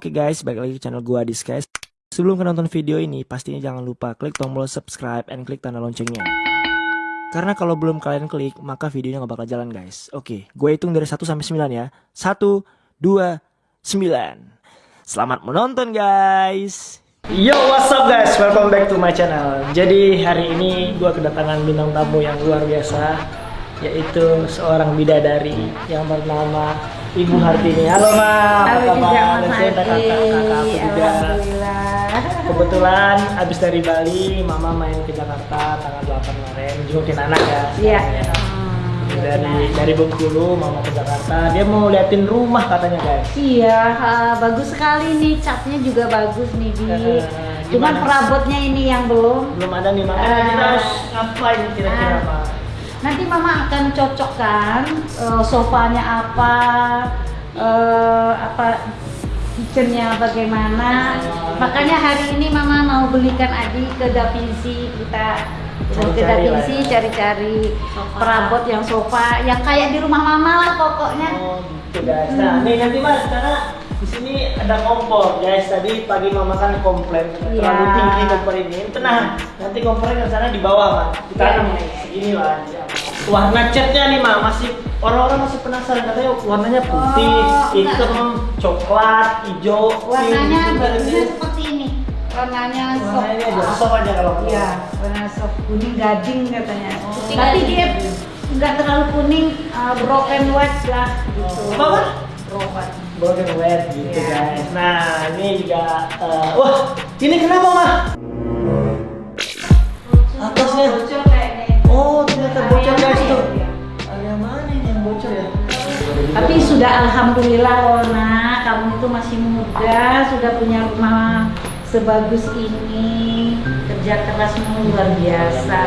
Oke guys, balik lagi ke channel gua Adis guys. Sebelum kalian nonton video ini, pastinya jangan lupa klik tombol subscribe and klik tanda loncengnya. Karena kalau belum kalian klik, maka videonya nggak bakal jalan guys. Oke, gue hitung dari 1 sampai 9 ya. 1, 2, 9. Selamat menonton guys. Yo, what's up guys? Welcome back to my channel. Jadi hari ini gue kedatangan bintang tamu yang luar biasa, yaitu seorang bidadari yang bernama Ibu Hartini. Halo Ma, Adi. kakak-kakak aku juga. Alhamdulillah. Kebetulan abis dari Bali, Mama main ke Jakarta tanggal 8 kemarin, jungukin anak ya. Iya. Dari dari Bengkulu, Mama ke Jakarta. Dia mau liatin rumah katanya guys. Iya, ha, bagus sekali nih catnya juga bagus nih Bi. Eh, Cuman perabotnya ini yang belum. Belum ada nih, makanya Ah. kita harus ngapain kira-kira Ah. Ma? Nanti Mama akan cocokkan eh, sofanya apa, eh, apa kitchennya bagaimana. Makanya hari ini Mama mau belikan Adi ke Da Vinci kita ke Da Cari-cari Vinci ya. cari-cari perabot yang sofa yang kayak di rumah Mama lah pokoknya. Oh gitu guys. Nah nih nanti mas karena di sini ada kompor guys. Tadi pagi mama kan komplain terlalu Iya. tinggi kompor ini. Tenang, nanti kompornya ke sana di bawah mas. Kita akan iya. segini lah. Warna catnya nih mah masih orang-orang masih penasaran katanya warnanya putih, Oh, hitam, coklat, hijau, Warnanya bagusnya seperti ini. Warnanya soft. Warnanya aja soft aja kalau Iya, warna soft kuning gading katanya. Putih Tapi gading. dia nggak terlalu kuning, uh, broken white lah gitu. Apa? Broken. Broken wet gitu Iya. guys. Nah ini juga, eh, wah ini kenapa mah? Atasnya. Kayaknya. Oh ternyata bocor guys tuh. Iya. Area mana ini yang bocor ya? Tapi sudah alhamdulillah Lona, kamu itu masih muda, sudah punya rumah sebagus ini, kerja kerasmu luar biasa.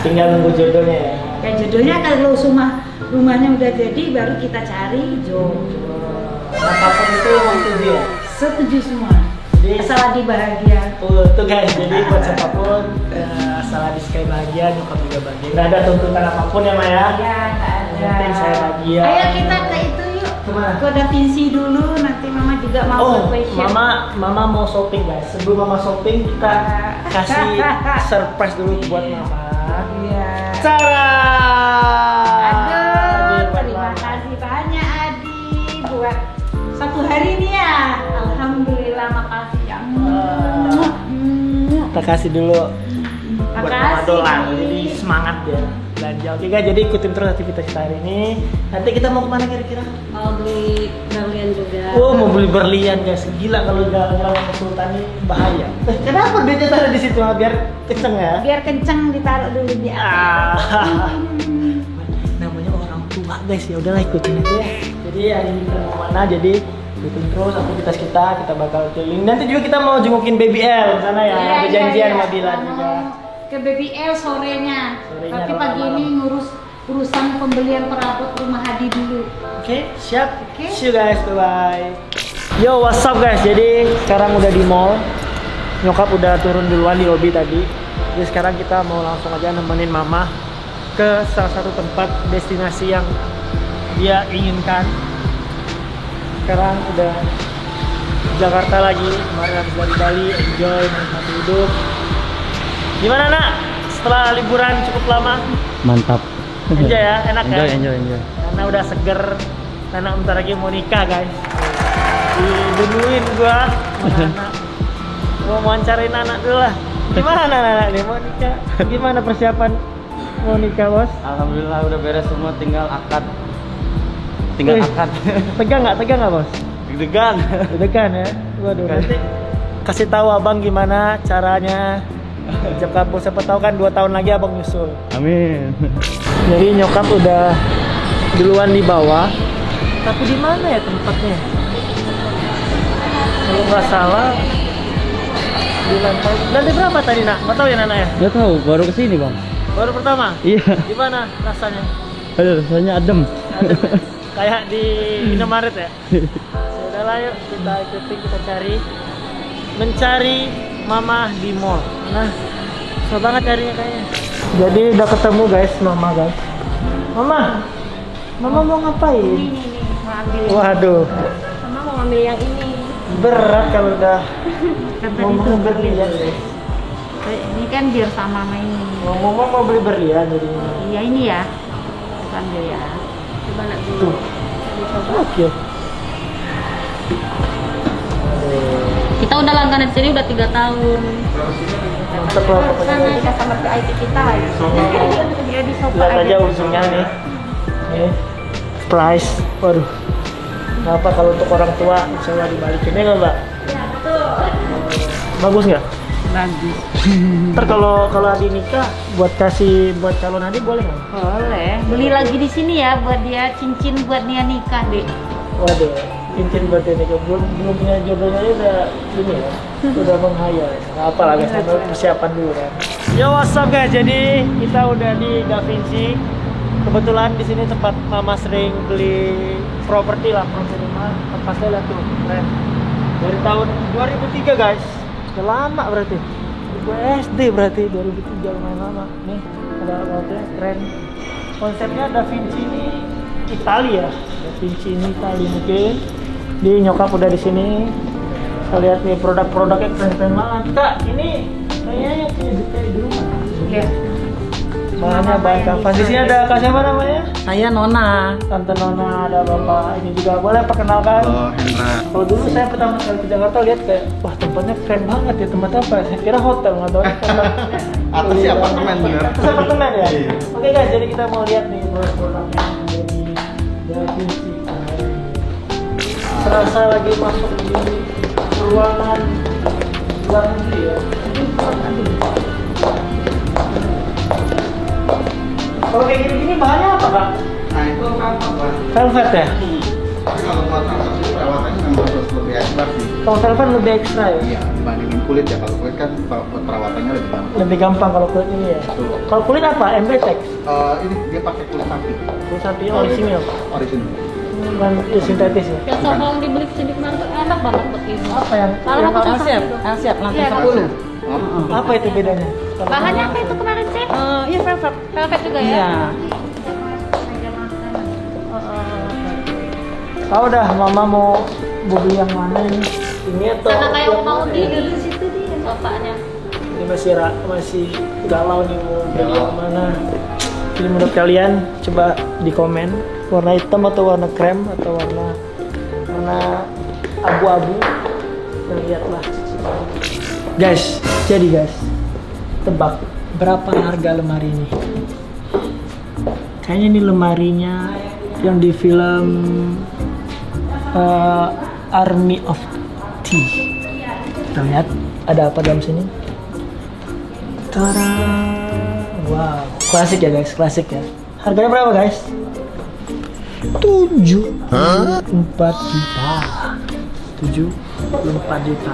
tinggal nunggu jodohnya ya. Ya jodohnya kalau rumah rumahnya udah jadi baru kita cari jodoh. Nah, apa pun itu setuju ya. Setuju semua. Jadi- Asal Adi bahagia. Tuh, tuh guys, jadi buat siapa pun eh, asal di sekali bahagia, nyokap juga bahagia. Nggak ada tuntutan apa pun ya Maya. Ya, nggak ada. Saya bahagia. Ayo kita ke itu yuk. Ke mana? Ke Da Vinci dulu, nanti Mama juga mau Oh, fashion. mama, mama mau shopping guys. Sebelum mama shopping kita kasih surprise dulu buat mama. Iya. Cara. Hari ini ya. Alhamdulillah makasih ya. Kita kasih dulu buat mama Makasih. dolan. Jadi semangat ya belanja. Oke guys, jadi ikutin terus aktivitas kita hari ini. Nanti kita mau ke mana kira-kira? mau beli berlian juga Oh mau beli berlian guys, gila kalau jalan-jalan ke Sultan ini bahaya. Eh, kenapa duitnya taruh di situ biar kenceng ya? Biar kenceng ditaruh dulu di atas. Ah. Namanya orang tua guys, ya udahlah ikutin aja ya. Jadi hari ini kita mau mana? Jadi ikutin terus aktivitas kita, kita bakal keliling. Nanti juga kita mau jengukin Baby L di sana ya. Iya, Ada iya, janjian iya. sama Bilan Mau juga. Ke BBL sorenya. Sorenya, Tapi pagi malam. ini ngurus urusan pembelian perabot rumah Hadi dulu. Oke, siap. Oke. See you guys, bye bye. Yo, what's up guys? Jadi sekarang udah di mall. Nyokap udah turun duluan di lobby tadi. Jadi sekarang kita mau langsung aja nemenin mama ke salah satu tempat destinasi yang dia inginkan. Sekarang udah di Jakarta lagi, kemarin habis dari Bali, enjoy, menikmati hidup. Gimana nak? Setelah liburan cukup lama, Mantap. enjoy ya, enak enjoy, ya? enjoy, enjoy. karena udah seger karena bentar lagi mau nikah guys dibunuhin gua mau wawancarain anak dulu lah gimana anak nih mau nikah gimana persiapan mau nikah bos Alhamdulillah udah beres semua, tinggal akad. Tinggal Wih. akad. tegang nggak tegang nggak bos Deg-degan. deg-degan ya waduh nanti kasih tahu abang gimana caranya ijab kabul siapa tahu kan dua tahun lagi abang nyusul Amin. Jadi nyokap udah duluan di bawah. Tapi di mana ya tempatnya? Kalau nggak salah di lantai lantai berapa tadi nak? Nggak tahu ya Nana ya. Gak tahu, baru ke sini bang. Baru pertama. Iya. Gimana rasanya? Aduh, rasanya adem. Adem ya? Kayak di Indomaret ya. Udahlah yuk kita ikuti kita cari mencari mama di mall. Nah, susah banget carinya kayaknya. Jadi udah ketemu guys mama guys. Mama, mama mau ngapain? Ini nih nih, ambil ini. Waduh, Mama mau ambil yang ini. berat kalau udah tadi ngomong guys. Eh, Ini kan biar sama sama ini. Ngomong mau beli berlian jadinya. Iya ini ya. Kita ambil Coba nak Tuh. dulu. Dicoba. Oke. Kita udah langganan sini udah tiga tahun. Mantap lah pokoknya. Kita sama VIP kita ya. Dia di sofa Lihat aja aja. ujungnya nih. Nih. Price. Waduh. Kenapa kalau untuk orang tua coba dibalikin ya nggak mbak? Bagus nggak? Bagus. Ntar kalau kalau Adi nikah buat kasih buat calon Adi boleh nggak? Boleh. Beli lagi di sini ya buat dia cincin buat dia nikah deh. Waduh, cincin buat dia nikah belum belum punya jodohnya aja udah ini ya, udah menghayal. Nggak apa lah guys, sambil persiapan dulu kan. Yo what's up guys, jadi kita udah di Da Vinci. Kebetulan di sini tempat mama sering beli properti lah, properti rumah. Tempatnya lihat tuh, keren. Dari tahun 2003 guys, udah lama berarti. Gue SD berarti 2003 lumayan lama. Nih ada hotelnya keren. Konsepnya Da Vinci ini Italia, Da Vinci ini Italia mungkin. Di nyokap udah di sini. Kita lihat nih produk-produknya keren-keren banget. Kak, ini kayaknya detail di rumah. Iya. Bahannya bahan kanvas. Di sini ada kak siapa namanya? Saya Nona. Tante Nona, ada bapak ini juga boleh perkenalkan. Halo Hendra. Kalau dulu saya pertama kali ke Jakarta lihat kayak wah tempatnya keren banget ya tempat apa? Saya kira hotel nggak tahu. tempat Atasnya apartemen, bener. Atas apartemen ya. Iya. Oke guys, jadi kita mau lihat nih produk-produknya dari dari Vinci. Serasa lagi masuk di ruangan luar negeri ya. Kalau kayak gini-gini bahannya apa kak? Nah itu kan apa? Velvet ya? Tapi kalau buat kanvas itu perawatannya memang harus lebih ekstra sih. Kalau velvet lebih ekstra ya? Iya dibandingin kulit ya. Kalau kulit kan per- per- perawatannya lebih gampang. Lebih gampang kalau kulit ini ya. Betul. Kalau kulit apa? MBTEX? Eh, ini dia pakai kulit sapi. Kulit sapi orisinil. Original. Bukan ya, sintetis ya. Yang yang dibeli ke sini kemarin tuh enak banget buat ibu. Apa yang, Kalau yang aku siap, siap nanti Iya, sepuluh. Oh, apa itu bedanya? Kalau Bahannya apa itu kemarin sih? iya velvet. Velvet juga ya? Iya. Tahu dah, mama mau beli yang mana ini? Ini atau Karena kayak yang mau di di situ dia sofanya. Ini masih ra- masih galau nih mau beli yang mana. Jadi menurut kalian coba di komen warna hitam atau warna krem atau warna warna abu-abu. Lihatlah. Guys, jadi guys, tebak berapa harga lemari ini? Kayaknya ini lemarinya yang di film eh, Army of Tea. Kita lihat ada apa dalam sini. Tada! Wow, klasik ya guys, klasik ya. Harganya berapa guys? 7 4 juta 7 4 juta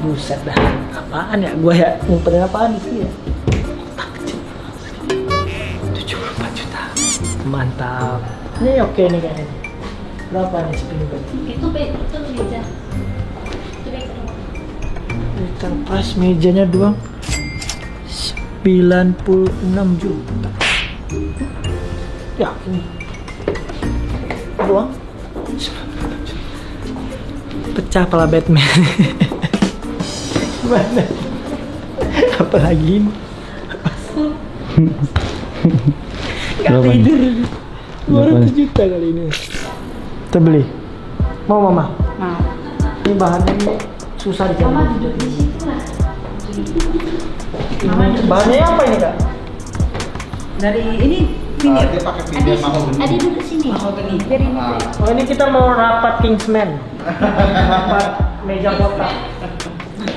Buset dah. Apaan ya? Gue ya ngumpetin apaan sini ya? Otak kecil. 74 juta. Mantap. Ini oke nih kayaknya. Berapa nih berarti? Itu be- itu meja. Itu price mejanya doang. 96 juta. Ya ini. Doang. Pecah pala Batman Gimana? Apalagi ini Gak tidur 200 juta kali ini Kita beli Mau mama? Mau. Ini bahannya ini susah dicari. Ini bahannya apa ini kak? Dari ini Eh, dia pakai pinggir mau Adi duduk sini. Biar ini. Ah, Oh ini kita mau rapat Kingsman. rapat meja kotak.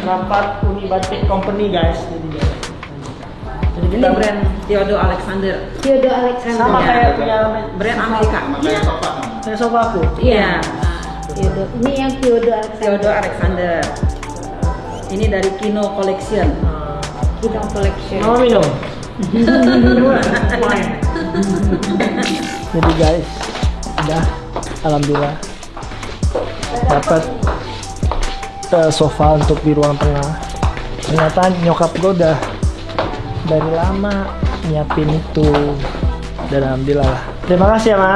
Rapat Uni Batik Company guys. Jadi guys. Jadi kita brand Theodore Alexander. Theodore Alexander. sama kayak punya Brand Amerika. sama kayak sofa. saya sofa aku. Iya. Theodore. Ini yang Theodore Alexander. Theodore Alexander. Ini dari Kino Collection. Kita collection. Mau minum? Jadi guys, udah alhamdulillah dapat eh, sofa untuk di ruang tengah. Ternyata nyokap gue udah dari lama nyiapin itu dan alhamdulillah lah. Terima kasih ya ma.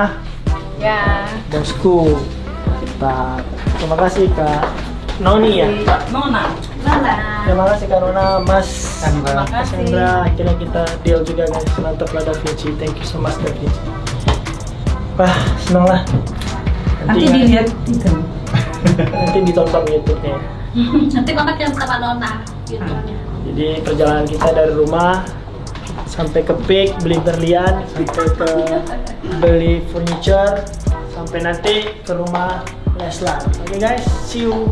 Ya. bosku kita terima kasih kak Noni ya Kak? Nona. Nana. terima kasih kak Nona Mas Terima Mas kasih. Hendra akhirnya kita deal juga guys mantap lah Da Vinci thank you so much Da Vinci wah senang lah Nanti nggak- dilihat itu. Nanti ditonton YouTube-nya Nanti mama kirim sama Nona. Gitu. Jadi perjalanan kita dari rumah sampai ke Peak beli berlian, sampai ke beli furniture, sampai nanti ke rumah Leslar. Oke guys, see you.